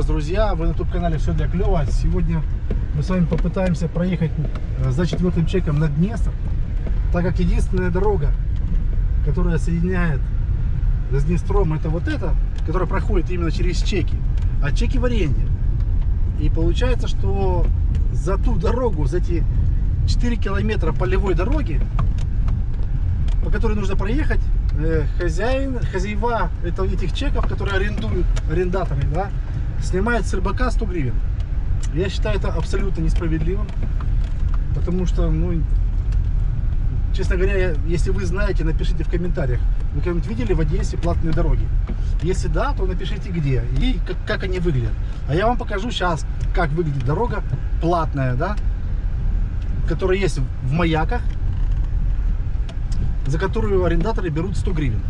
Вас, друзья! Вы на YouTube-канале «Все для клёва». Сегодня мы с вами попытаемся проехать э, за четвертым чеком на Днестр, так как единственная дорога, которая соединяет с Днестром, это вот эта, которая проходит именно через чеки, а чеки в аренде. И получается, что за ту дорогу, за эти 4 километра полевой дороги, по которой нужно проехать, э, хозяин, хозяева этих чеков, которые арендуют, арендаторы, да, снимают с рыбака 100 гривен. Я считаю это абсолютно несправедливым, потому что, ну, честно говоря, если вы знаете, напишите в комментариях, вы когда-нибудь видели в Одессе платные дороги? Если да, то напишите где и как, как они выглядят. А я вам покажу сейчас, как выглядит дорога платная, да, которая есть в маяках, за которую арендаторы берут 100 гривен.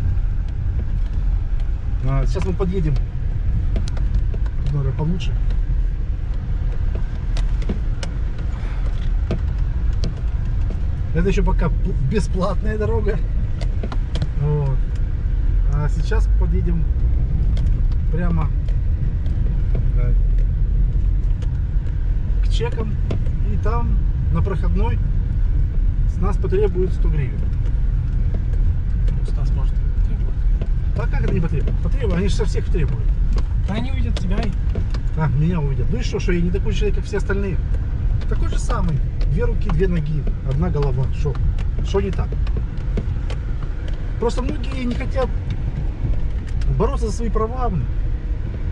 А, сейчас мы подъедем, наверное, получше. Это еще пока бесплатная дорога. Вот. А сейчас подъедем прямо да, к чекам. И там на проходной с нас потребуют 100 гривен. Стас может требовать. А как это не потребуют? Потребуют, они же со всех требуют. Да они увидят тебя. А, меня увидят. Ну и что, что я не такой человек, как все остальные? Такой же самый. Две руки, две ноги, одна голова. Что? Что не так? Просто многие не хотят бороться за свои права.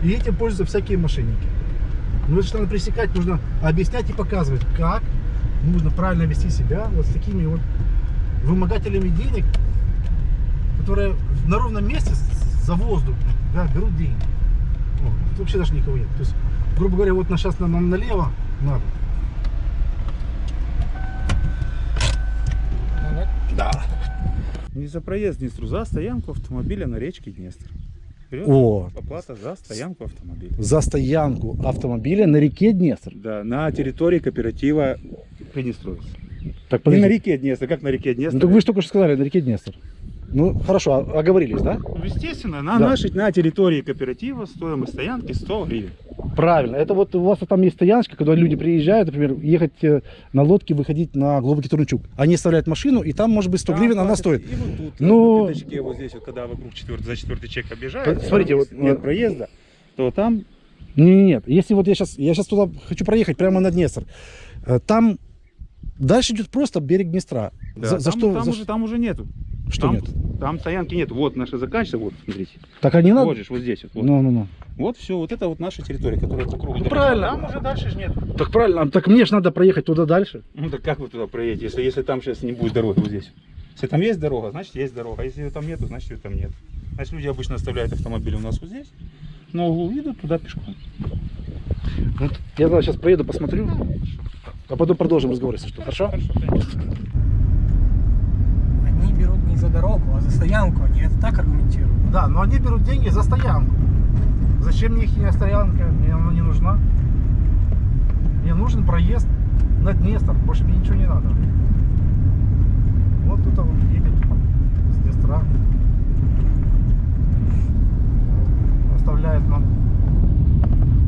И этим пользуются всякие мошенники. Ну это же надо пресекать, нужно объяснять и показывать, как нужно правильно вести себя вот с такими вот вымогателями денег, которые на ровном месте за воздух да, берут деньги. Вообще даже никого нет. То есть, грубо говоря, вот на, сейчас нам налево надо. Да. Не за проезд Днестру, за стоянку автомобиля на речке Днестр. Вперед, О. Оплата за стоянку автомобиля. За стоянку автомобиля на реке Днестр. Да, на территории кооператива Приднестровец. Так, Не на реке Днестр, как на реке Днестр. Ну, так вы же только что сказали, на реке Днестр. Ну, хорошо, а- оговорились, да? Ну, Естественно, на Да. нашей, на территории кооператива стоимость стоянки 100 гривен. Правильно. Это вот у вас там есть стояночка, когда люди приезжают, например, ехать э, на лодке, выходить на глубокий Турнчук. Они оставляют машину, и там, может быть, 100 гривен Там она платят. стоит. И вот тут, Ну- на пятачке, вот здесь, вот, когда вокруг четвертый, за четвертый чек объезжают, Э, смотрите, там вот, нет э, проезда, то там Не, нет, если вот я сейчас, я сейчас туда хочу проехать, прямо на Днестр, э, там дальше идет просто берег Днестра. да, за, за там, что? там за уже, там уже нету. Что там, нет? Там стоянки нет. Вот наша заканчивается, вот, смотрите. Так а не надо? Вот же, вот здесь вот. Ну, ну, ну. Вот все, вот это вот наша территория, которая по кругу. Ну, правильно. Там уже дальше же нет. Так правильно, а так мне же надо проехать туда дальше. Ну так как вы туда проедете, если, если там сейчас не будет дороги вот здесь? Если там есть дорога, значит есть дорога. А если ее там нету, значит ее там нет. Значит люди обычно оставляют автомобили у нас вот здесь, на углу идут туда пешком. Вот, я сейчас проеду, посмотрю, а потом продолжим разговор, если что. Хорошо? Хорошо, конечно. Они берут не за дорогу, а за стоянку. Они это так аргументируют. Да, но они берут деньги за стоянку. Зачем мне их стоянка? Мне она не нужна. Мне нужен проезд на Днестр. Больше мне ничего не надо. Вот тут вот едет с Днестра. Оставляет нам.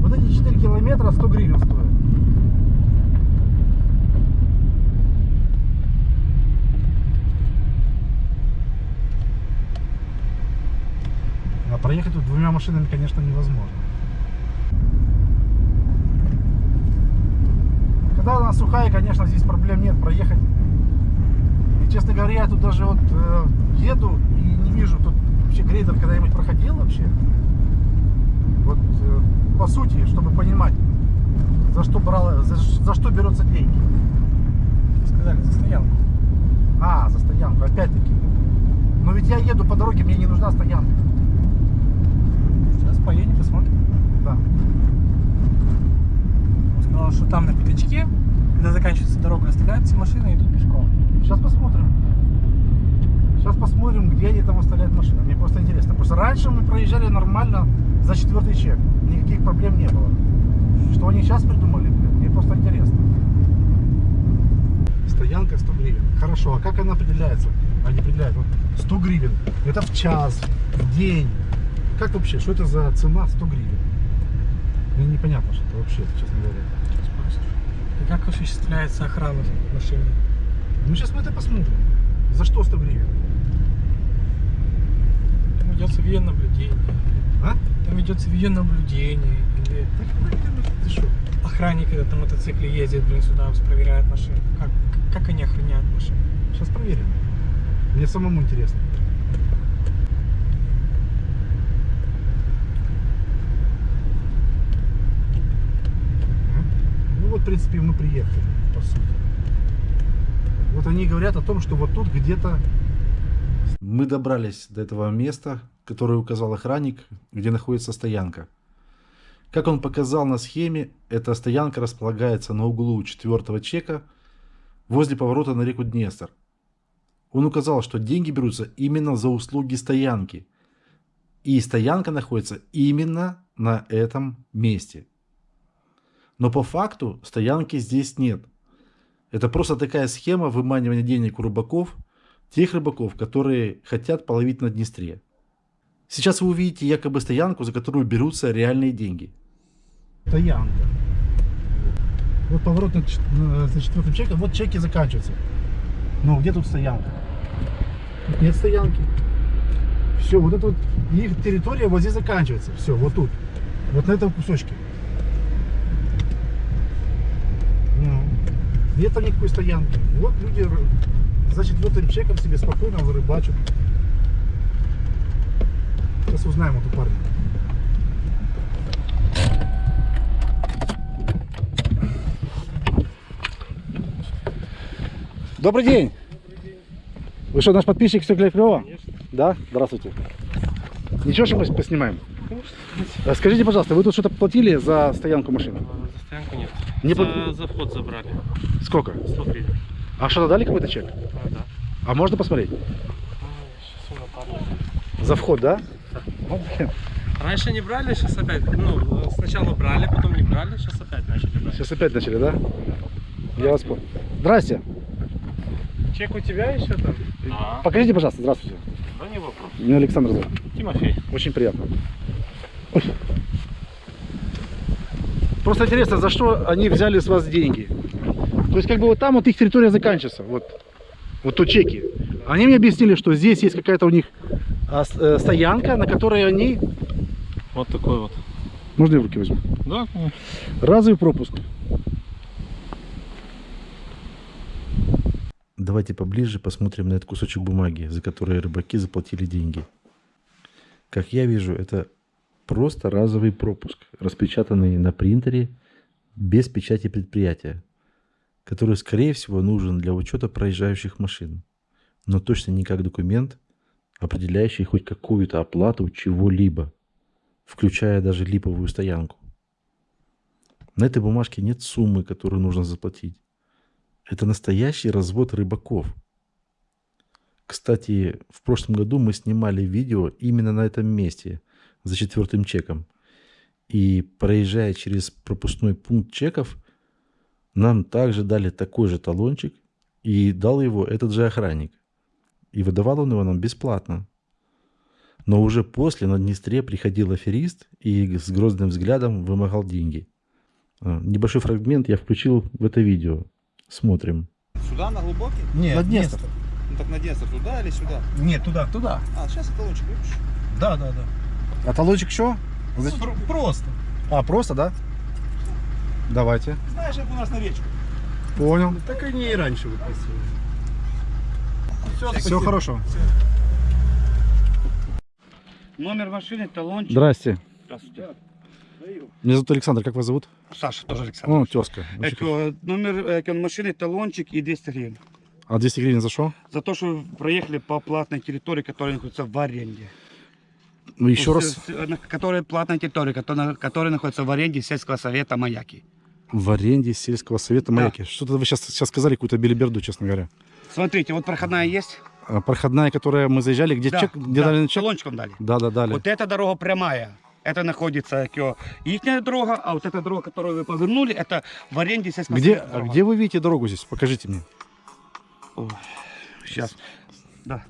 Вот эти 4 километра 100 гривен стоят. А проехать тут двумя машинами, конечно, невозможно. Когда она сухая, конечно, здесь проблем нет проехать. И, честно говоря, я тут даже вот э, еду и не вижу тут вообще грейдер когда-нибудь проходил вообще. Вот э, по сути, чтобы понимать, за что брала, за, за что берутся деньги. Сказали за стоянку. А, за стоянку, опять-таки. Но ведь я еду по дороге, мне не нужна стоянка. Поедем, посмотрим. Да. Он сказал, что там на пятачке, когда заканчивается дорога, оставляют все машины и идут пешком. Сейчас посмотрим. Сейчас посмотрим, где они там оставляют машины. Мне просто интересно. Просто раньше мы проезжали нормально за четвертый чек. Никаких проблем не было. Что они сейчас придумали, мне просто интересно. Стоянка 100 гривен. Хорошо, а как она определяется? Они определяют вот 100 гривен. Это в час, в день. Как вообще? Что это за цена 100 гривен? Мне непонятно, что это вообще, честно говоря. И как осуществляется охрана машины? Ну, сейчас мы это посмотрим. За что 100 гривен? Там ведется видеонаблюдение. А? Там ведется видеонаблюдение. Или Ты что? охранник, когда на мотоцикле ездит, блин, сюда проверяет машину. Как, как они охраняют машину? Сейчас проверим. Мне самому интересно. Ну вот, в принципе, мы приехали, по сути. Вот они говорят о том, что вот тут где-то... Мы добрались до этого места, которое указал охранник, где находится стоянка. Как он показал на схеме, эта стоянка располагается на углу четвертого чека возле поворота на реку Днестр. Он указал, что деньги берутся именно за услуги стоянки. И стоянка находится именно на этом месте. Но по факту стоянки здесь нет. Это просто такая схема выманивания денег у рыбаков, тех рыбаков, которые хотят половить на Днестре. Сейчас вы увидите якобы стоянку, за которую берутся реальные деньги. Стоянка. Вот поворот на, на- за четвертым чеком, вот чеки заканчиваются. Но где тут стоянка? Тут нет стоянки. Все, вот это вот их территория вот здесь заканчивается. Все, вот тут. Вот на этом кусочке. Ну, Нет там никакой стоянки. Вот люди ры- за четвертым чеком себе спокойно рыбачат. Сейчас узнаем эту парня. Добрый день. Вы что, наш подписчик все клево? Да? Здравствуйте. Ничего, что мы поснимаем? Э, Скажите, пожалуйста, вы тут что-то платили за стоянку машины? За стоянку нет. Не за, пла- за вход забрали. Сколько? 100 гривен. А что-то дали какой-то чек? А, да. А можно посмотреть? Напарника. За вход, да? Блин. Раньше не брали, сейчас опять. Ну, сначала брали, потом не брали, сейчас опять начали брать. Сейчас опять начали, да? Я вас понял. Здрасте. Чек у тебя еще там? Да. Покажите, пожалуйста. Здравствуйте. Да не вопрос. Меня Александр зовут. Тимофей. Очень приятно. Ой. Просто интересно, за что они взяли с вас деньги? То есть как бы вот там вот их территория заканчивается. Вот, вот тут чеки. Они мне объяснили, что здесь есть какая-то у них а, э, стоянка, на которой они... Вот такой вот. Можно я в руки возьму? Да, Разовый пропуск. Давайте поближе посмотрим на этот кусочек бумаги, за который рыбаки заплатили деньги. Как я вижу, это просто разовый пропуск, распечатанный на принтере без печати предприятия, который, скорее всего, нужен для учета проезжающих машин, но точно не как документ, определяющий хоть какую-то оплату чего-либо, включая даже липовую стоянку. На этой бумажке нет суммы, которую нужно заплатить. Это настоящий развод рыбаков. Кстати, в прошлом году мы снимали видео именно на этом месте, за четвертым чеком. И проезжая через пропускной пункт чеков, нам также дали такой же талончик, и дал его этот же охранник. И выдавал он его нам бесплатно. Но уже после на Днестре приходил аферист и с грозным взглядом вымогал деньги. А, Небольшой фрагмент я включил в это видео. Смотрим. Сюда, на глубокий? Нет, На Днестр. Ну так на Днестр, туда или сюда? Нет, туда. Туда. А, сейчас колончик выпущу. Да, да, да. А талончик что? Просто. А, просто, да? Давайте. Знаешь, как у нас на речку. Понял. Так они и раньше выписывали. Все хорошо. Номер машины, талончик. Здрасте. Здравствуйте. Меня зовут Александр. Как вас зовут? Саша, тоже Александр. О, тезка. Эко, номер эко, машины, талончик и 200 гривен. А 200 гривен за что? За то, что вы проехали по платной территории, которая находится в аренде. Ну, еще Ну, раз. Которая платная территория, которая, которая находится в аренде сельского совета Маяки. В аренде сельского совета Да. Маяки. Что-то вы сейчас, сейчас сказали какую-то белиберду, честно говоря. Смотрите, вот проходная есть. А, Проходная, которая мы заезжали, где Да, чек, где да, дали чек? талончиком дали. Да, да, дали. Вот эта дорога прямая. Это находится их дорога, а вот эта дорога, которую вы повернули, это в аренде сельского Где, совета дорога. где вы видите дорогу здесь? Покажите мне. Сейчас. Да.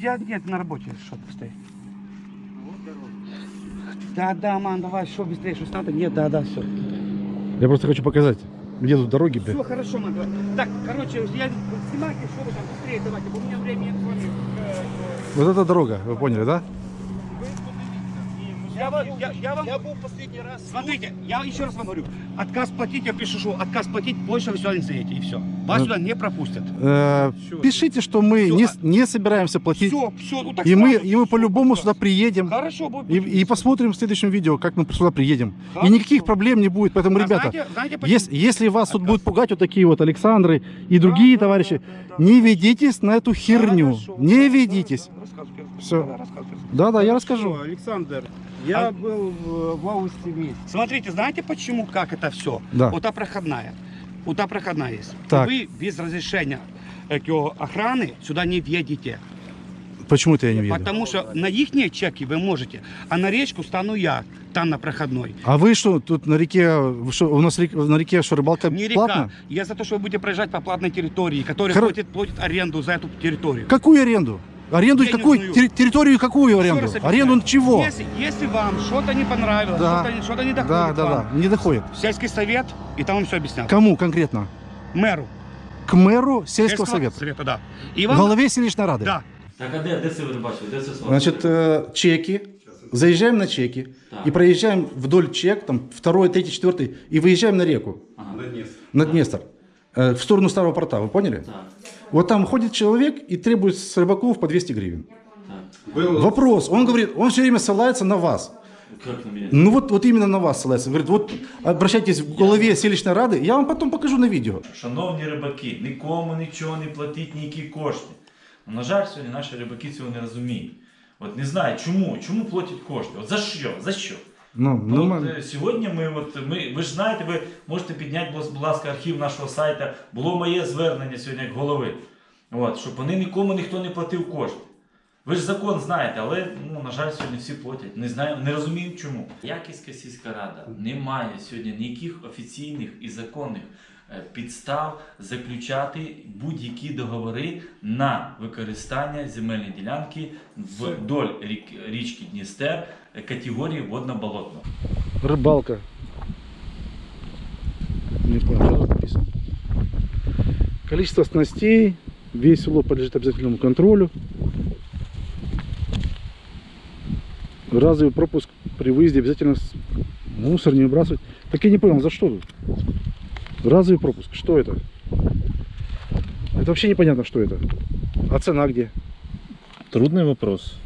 Я нет на работе, что ты стоишь. Да, да, мам, давай, что быстрее, что надо? Нет, да, да, все. Я просто хочу показать, где тут дороги, блядь. Все хорошо, мам, давай. Так, короче, я снимайте, что вы там быстрее давайте, у меня времени э, Вот это дорога, вы поняли, да? Я, вам- я, я вам... Я был последний раз... Смотрите, я еще раз вам говорю. Отказ платить, я пишу, что отказ платить, больше вы сюда не заедете, и все. Вас Ну. сюда не пропустят. Э, пишите, что мы не, а- не собираемся платить. Все, все, ну так И мы, и мы по-любому сюда приедем. Хорошо, будет. И, и посмотрим в следующем видео, как мы сюда приедем. Хорошо. И никаких проблем не будет. Поэтому, А ребята, знаете, знаете почему? если, если вас тут Отказ. будут пугать вот такие вот Александры и другие товарищи, не ведитесь на эту херню. Хорошо, Не да, ведитесь. да, рассказывайте. Всё. Да. Да-да, я расскажу. Александр, я А- был в, в августе месяце. Смотрите, знаете почему, как это все? Да. Вот та проходная. Вот та проходная есть. Так. Вы без разрешения э, охраны сюда не въедете. Почему это я не веду? Потому что на их чеки вы можете, а на речку стану я, там на проходной. А вы что, тут на реке, что, у нас рек- на реке что, рыбалка Не река. платная? Я за то, что вы будете проезжать по платной территории, которая Хоро- платит, платит аренду за эту территорию. Какую аренду? Аренду какую? Денежную. Терри- территорию какую аренду? Аренду чего? Если, если вам что-то не понравилось, Да. что-то, что-то не Да, доходит да, вам, да, не доходит. сельский совет, и там вам все объяснят. Кому конкретно? Мэру. К мэру сельского совета. совета, да. И В вам, голове селищной рады. да, Так, а де, де це ви бачили? Де це слово? Значит, э, чеки. Заезжаем на чеки Так. и проезжаем вдоль чек, там второй, третий, четвертый, и выезжаем на реку, Ага. на Днестр, э, в сторону Старого порта, вы поняли? Так, Вот там ходит человек и требует с рыбаков по 200 гривен. так. Вопрос, он говорит, он все время ссылается на вас. Як на мене? Ну вот, вот именно на вас ссылается. Говорит, вот обращайтесь в голове селищной рады, я вам потом покажу на видео. Шановні рибаки, нікому нічого не платіть, ніякі кошти. Ну, На жаль, сьогодні наші рибаки цього не розуміють. От не знаю, чому, чому платять кошти? От за що? За що? Ну, Ну, ну, от, е, сьогодні ми, от, ми, ви ж знаєте, ви можете підняти, будь- ласка, архів нашого сайту. Було моє звернення сьогодні як голови. От, щоб вони нікому ніхто не платив кошти. Ви ж закон знаєте, але ну, на жаль, сьогодні всі платять. Не знаю, не розуміють чому. Яківська сільська рада не має сьогодні ніяких офіційних і законних е, підстав заключати будь-які договори на використання земельної ділянки вдоль річки Дністер е, категорії водно-болотно. рыбалка. Не понял, написано. Количество снастей, весь улов подлежит обязательному контролю. Разовый пропуск при выезде обязательно мусор не выбрасывать. Так я не понял, за что тут? Разовый пропуск, что это? Это вообще непонятно, что это. А цена где? Трудный вопрос.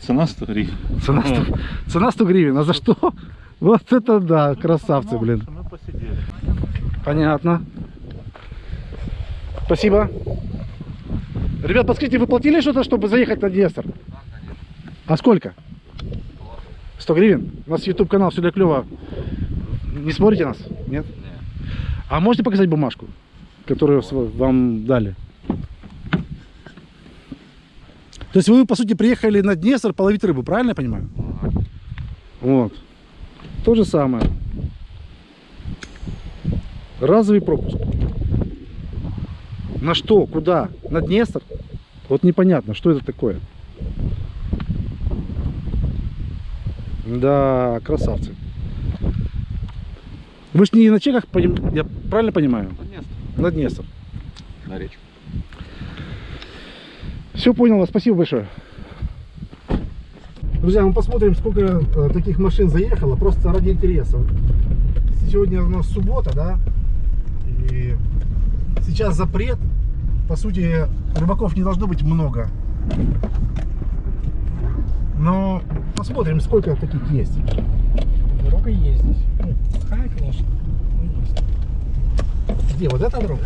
Цена 100 гривен. Цена 100, цена 100 гривен, а за что? Вот это да, красавцы, блин. Мы посидели. Понятно. Спасибо. Ребят, подскажите, вы платили что-то, чтобы заехать на Днестр? А сколько? 100 гривен? У нас YouTube канал все для клево. Не смотрите нас? Нет? А можете показать бумажку, которую вам дали? То есть вы, по сути, приехали на Днестр половить рыбу, правильно я понимаю? Вот. То же самое. Разовый пропуск. На что? Куда? На Днестр? Вот непонятно, что это такое. Да, красавцы. Вы ж не на чеках, я правильно понимаю? На Днестр. На речку. Все понял, спасибо большое. Друзья, мы посмотрим, сколько э, таких машин заехало, просто ради интереса. Сегодня у нас суббота, да? И сейчас запрет. По сути, рыбаков не должно быть много. Но посмотрим, сколько таких есть. Дорога есть здесь. Ну, плохая, конечно. но есть. Где? Вот эта дорога?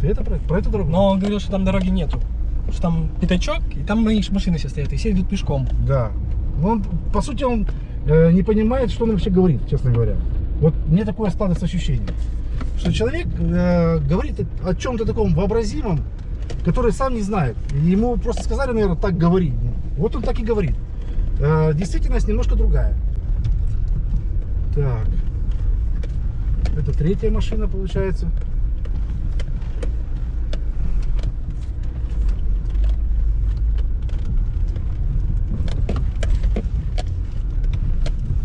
Ты это про, про эту дорогу? Но он говорил, что там дороги нету. Что там пятачок, и там мои машины все стоят, и все идут пешком. Да. Но он, по сути, он э, не понимает, что он вообще говорит, честно говоря. Вот мне такое складывается ощущение, что человек э, говорит о чем-то таком вообразимом, который сам не знает. Ему просто сказали, наверное, так говори. Вот он так и говорит. Э, действительность немножко другая. Так. Это третья машина получается.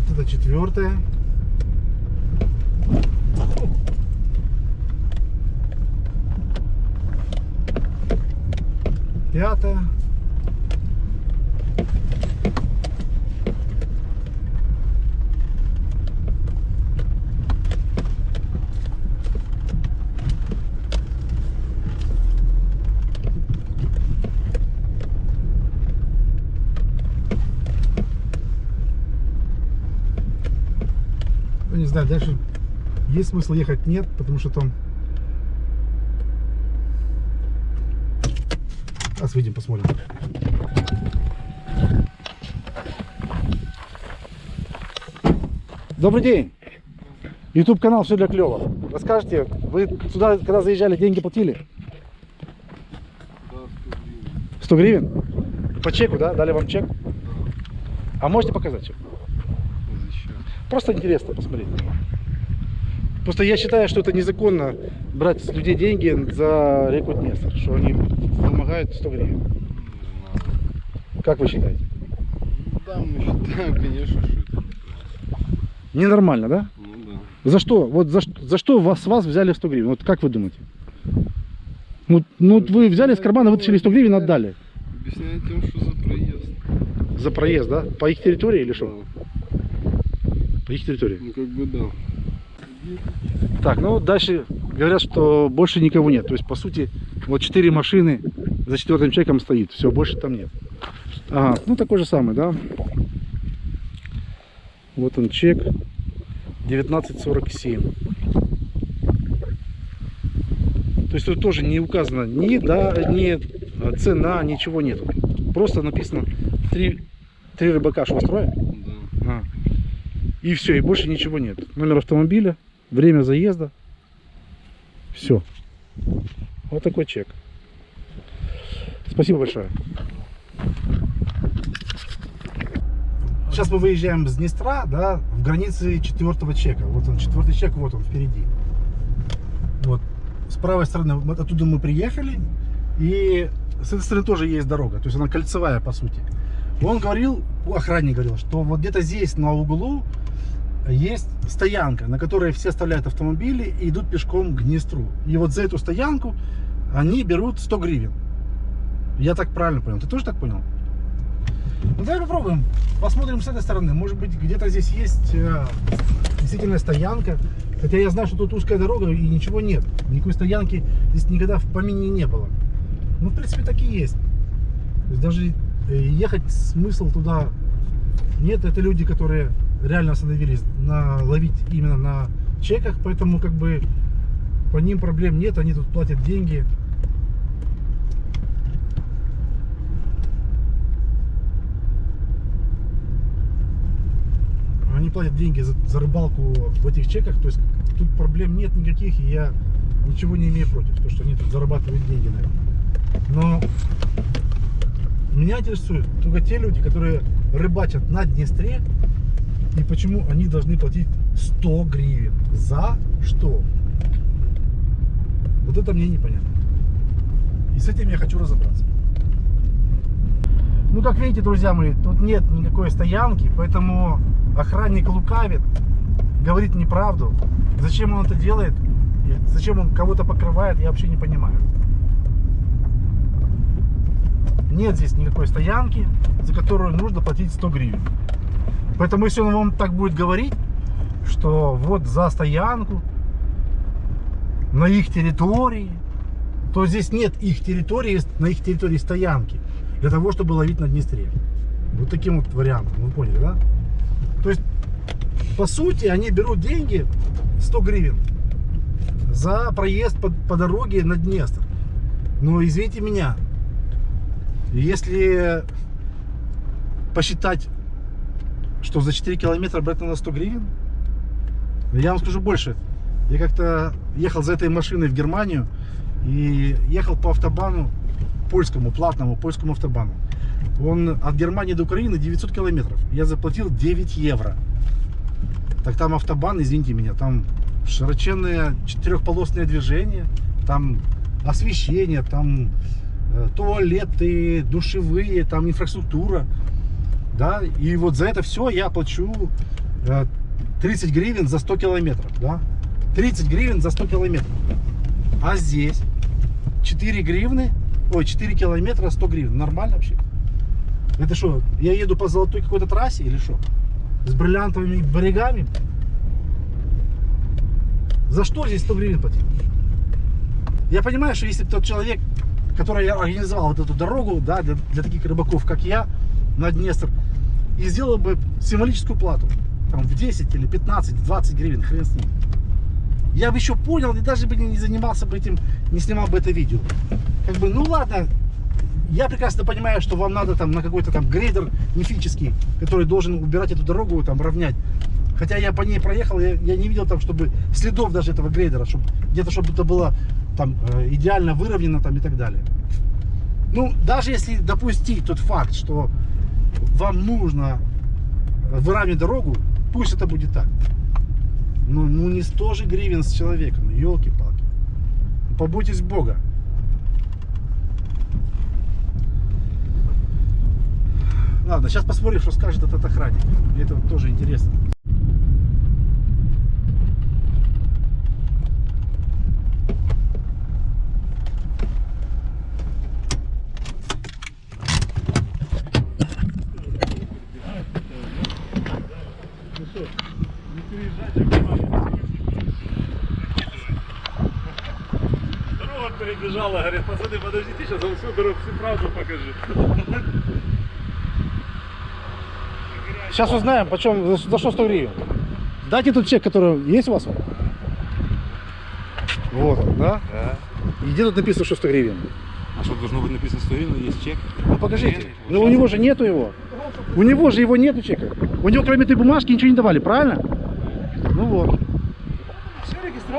Вот Это четвертая. Пятая. Знаю, дальше есть смысл ехать, нет, потому что там... Сейчас выйдем, посмотрим. Добрый день. YouTube канал «Все для клёва». Расскажите, вы сюда, когда заезжали, деньги платили? 100 гривен? По чеку, да? Дали вам чек? А можете показать чек? Просто интересно посмотреть. Просто я считаю, что это незаконно брать с людей деньги за реку Днестр, что они вымогают 100 гривен. Как вы считаете? Да, мы считаем, конечно, что это Ненормально, да? Ну да. За что? Вот за, за что вас, с вас взяли 100 гривен? Вот как вы думаете? Ну, ну вот вы взяли из кармана, вытащили 100 гривен, отдали. Объясняет тем, что за проезд. За проезд, да? По их территории или что? Да. По их территории. Ну как бы да. Так, ну дальше говорят, что больше никого нет. То есть, по сути, вот 4 машины за четвертым человеком стоит. Все, больше там нет. Ага, ну такой же самый, да? Вот он чек. 1947. То есть тут тоже не указано ни, да, ни э, цена, ничего нету. Просто написано три, три рыбака швостроя. И все, и больше ничего нет. Номер автомобиля, время заезда. Все. Вот такой чек. Спасибо большое. Сейчас мы выезжаем с Днестра, да, в границы четвертого чека. Вот он, четвертый чек, вот он впереди. Вот. С правой стороны, оттуда мы приехали. И с этой стороны тоже есть дорога. То есть она кольцевая, по сути. Он говорил, охранник говорил, что вот где-то здесь на углу есть стоянка, на которой все оставляют автомобили и идут пешком к Днестру. И вот за эту стоянку они берут 100 гривен. Я так правильно понял. Ты тоже так понял? Ну давай попробуем. Посмотрим с этой стороны. Может быть где-то здесь есть э, действительно стоянка. Хотя я знаю, что тут узкая дорога и ничего нет. Никакой стоянки здесь никогда в помине не было. Ну, в принципе, так и есть. То есть даже э, ехать смысл туда нет. Это люди, которые реально остановились на ловить именно на чеках, поэтому как бы по ним проблем нет, они тут платят деньги. Они платят деньги за, за рыбалку в этих чеках, то есть тут проблем нет никаких, и я ничего не имею против, то что они тут зарабатывают деньги на. Но меня интересуют только те люди, которые рыбачат на Днестре, и почему они должны платить 100 гривен. За что? Вот это мне непонятно. И с этим я хочу разобраться. Ну, как видите, друзья мои, тут нет никакой стоянки, поэтому охранник лукавит, говорит неправду. Зачем он это делает, зачем он кого-то покрывает, я вообще не понимаю. Нет здесь никакой стоянки, за которую нужно платить 100 гривен. Поэтому если он вам так будет говорить, что вот за стоянку на их территории, то здесь нет их территории, на их территории стоянки для того, чтобы ловить на Днестре. Вот таким вот вариантом, вы поняли, да? То есть, по сути, они берут деньги 100 гривен за проезд по, по дороге на Днестр. Но извините меня, если посчитать что за 4 километра брать на 100 гривен? Я вам скажу больше. Я как-то ехал за этой машиной в Германию и ехал по автобану польскому, платному польскому автобану. Он от Германии до Украины 900 километров. Я заплатил 9 евро. Так там автобан, извините меня, там широченное четырехполосное движение, там освещение, там э, туалеты, душевые, там инфраструктура. Да, и вот за это все я плачу э, 30 гривен за 100 километров, да? 30 гривен за 100 километров. А здесь 4 гривны, ой, 4 километра 100 гривен. Нормально вообще? Это что, я еду по золотой какой-то трассе или что? С бриллиантовыми берегами? За что здесь 100 гривен платить? Я понимаю, что если бы тот человек, который организовал вот эту дорогу, да, для, для таких рыбаков, как я, на Днестр, и сделал бы символическую плату, там, в 10 или 15, 20 гривен, хрен с ним. Я бы еще понял, и даже бы не занимался бы этим, не снимал бы это видео. Как бы, ну ладно, я прекрасно понимаю, что вам надо там на какой-то там грейдер мифический, который должен убирать эту дорогу, там, равнять. Хотя я по ней проехал, я, я не видел там, чтобы следов даже этого грейдера, чтобы где-то, чтобы это было там э, идеально выровнено там и так далее. Ну, даже если допустить тот факт, что вам нужно выравнивать дорогу, пусть это будет так. Ну, ну не 100 же гривен с человека, ну елки-палки. Ну, побойтесь Бога. Ладно, сейчас посмотрим, что скажет этот охранник. Мне это тоже интересно. Вам всю правду покажу. Сейчас узнаем, почем, за, за что 100 гривен. Дайте тут чек, который есть у вас? Вот он, да? Да. И где тут написано, что 100 гривен? А что должно быть написано 100 гривен, есть чек? Ну покажите. Ну у него же нету его. У него же его нету чека. У него кроме этой бумажки ничего не давали, правильно? Ну вот.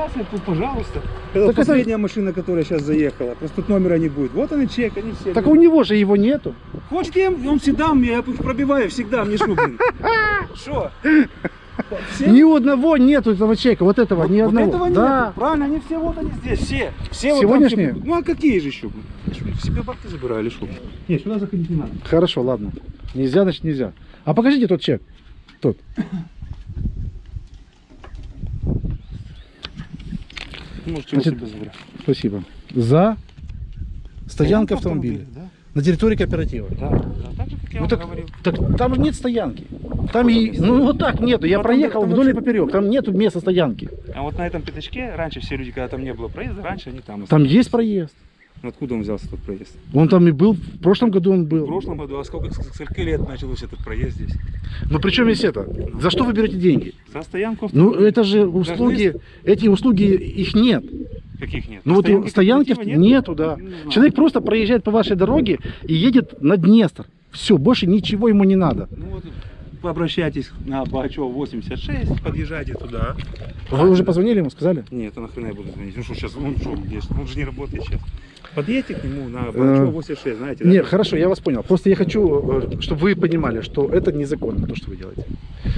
Все, регистрация, тут, пожалуйста. Так Это это- последняя машина, которая сейчас заехала. Просто тут номера не будет. Вот он и чек, они все. Так у него же его нету. Хочет я, он всегда мне, я пробиваю всегда, мне что, блин? Что? Ни у одного нету этого чека, вот этого, ни Вот одного. этого да. Правильно, они все вот они здесь, все. Все Сегодняшние? Вот там все- ну а какие же еще? Себе бабки забирали, что? Нет, сюда заходить не надо. Хорошо, ладно. Нельзя, значит нельзя. А покажите тот чек. Тот. Можете Значит, его себе забирать. Спасибо. За стоянка автомобиля. Да, На территории кооператива. да, да. Так же, как я Ну так, говорил. так там же нет стоянки. Там и, ну вот так нету. Я Ну, проехал там вдоль и поперек. Там нету места стоянки. А вот на этом пятачке, раньше все люди, когда там не было проезда, раньше они там Там есть проезд. Ну, Откуда он взялся, тот проезд? Он там и был. В прошлом году он был. В прошлом году, а сколько, с скольки лет начался этот проезд здесь? Но при чем есть это? За что вы берете деньги? За стоянку Ну это же услуги, эти услуги, их нет. Каких нет? Ну вот Стоянки стоянки кооператива нету, да. Знаю. Человек просто проезжает по вашей дороге и едет на Днестр. Все, больше ничего ему не надо. Ну вот, обращайтесь на Бачева 86, подъезжайте туда. Вы уже позвонили ему, сказали? Нет, а нахрена я буду звонить? Ну что, сейчас, он что? Он же не работает сейчас. Подъедьте к нему на Бачева 86, знаете, да? Нет, хорошо, я вас понял. Просто я хочу, э, чтобы вы понимали, что это незаконно, то, что вы делаете.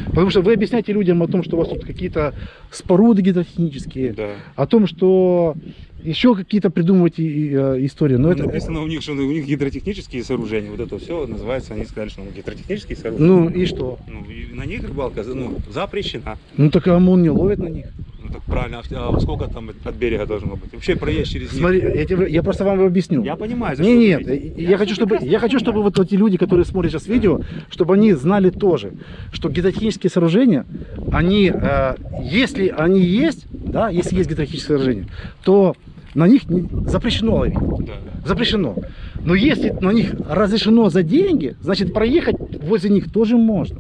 Потому что вы объясняете людям о том, что у вас тут какие-то споруды гидротехнические, Да. о том, что еще какие-то придумываете э, истории. Но Ну, это, написано у них, что у них гидротехнические сооружения. Вот это все называется, они сказали, что ну, гидротехнические сооружения. ну и что? Ну, и на них рыбалка ну, запрещена. Ну так а ОМОН не ловит на них. Ну так правильно, а сколько там от берега должно быть? Вообще проезд через них. Смотри, я, тебе- я просто вам объясню. Я понимаю, за Не, вы нет, говорите. я, хочу, чтобы, я хочу, чтобы вот эти люди, которые смотрят сейчас видео, чтобы они знали тоже, что гидротехнические сооружения, они, э, если они есть, да, если есть гидротехнические сооружения, то на них запрещено ловить. Да. Запрещено. Но если на них разрешено за деньги, значит проехать возле них тоже можно.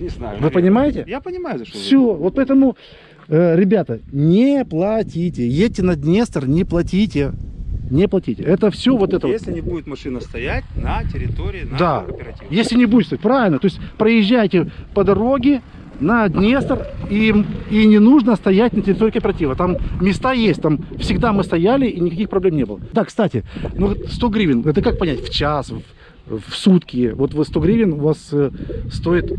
Не знаю. Вы понимаете? Я понимаю, за что вы Все, вот поэтому, э, ребята, не платите. Едьте на Днестр, не платите. Не платите. Это все вот это. вот. Если не будет машина стоять на территории нашего Да, кооператива. если не будет стоять, правильно. То есть проезжайте по дороге на Днестр, и, и не нужно стоять на территории кооператива. Там места есть, там всегда мы стояли, и никаких проблем не было. Да, кстати, ну вот 100 гривен, это как понять, в час, в, в сутки, вот вы 100 гривен у вас э, стоит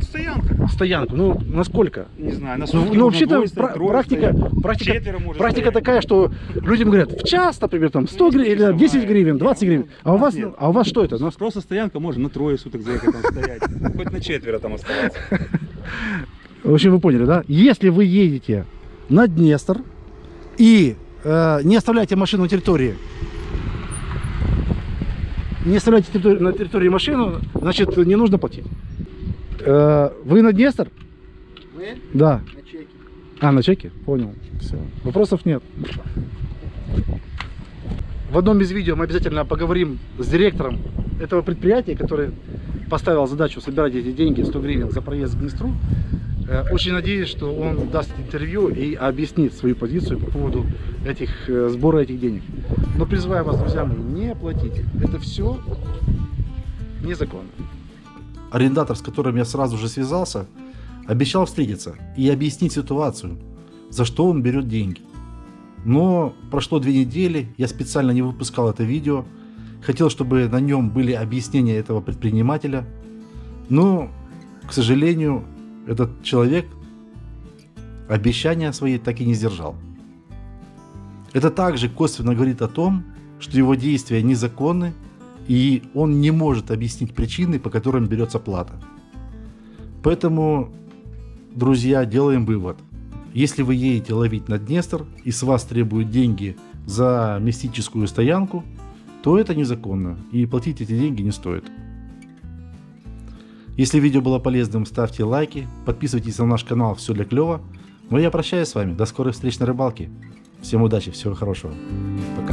Стоянка. стоянку, ну насколько? Не знаю, на Ну, сутки ну, вообще-то пра- практика, стоять. практика, Четверо практика стоять. такая, что людям говорят, в час, например, там 100 гривен, или 10 гривен, 20 гривен. А у вас, Нет. а у вас что это? Ну, Просто стоянка можно на трое суток заехать там стоять. Хоть на четверо там оставаться. В общем, вы поняли, да? Если вы едете на Днестр и э, не оставляете машину на территории, не оставляете на территории машину, значит, не нужно платить. Э, вы на Днестр? Мы Да. на чеке. А, на чеке? Понял. Все. Вопросов нет. В одном из видео мы обязательно поговорим с директором этого предприятия, который поставил задачу собирать эти деньги, 100 гривен за проезд к Днестру. Э, Очень надеюсь, что он даст интервью и объяснит свою позицию по поводу этих, э, сбора этих денег. Но призываю вас, друзья мои, не платите. Это все незаконно. Арендатор, с которым я сразу же связался, обещал встретиться и объяснить ситуацию, за что он берет деньги. Но прошло две недели, я специально не выпускал это видео, хотел, чтобы на нем были объяснения этого предпринимателя, но, к сожалению, этот человек обещания свои так и не сдержал. Это также косвенно говорит о том, что его действия незаконны, и он не может объяснить причины, по которым берется плата. Поэтому, друзья, делаем вывод. Если вы едете ловить на Днестр и с вас требуют деньги за мистическую стоянку, то это незаконно и платить эти деньги не стоит. Если видео было полезным, ставьте лайки, подписывайтесь на наш канал «Все для клёва». Ну а я прощаюсь с вами, до скорых встреч на рыбалке. Всем удачи, всего хорошего. Пока.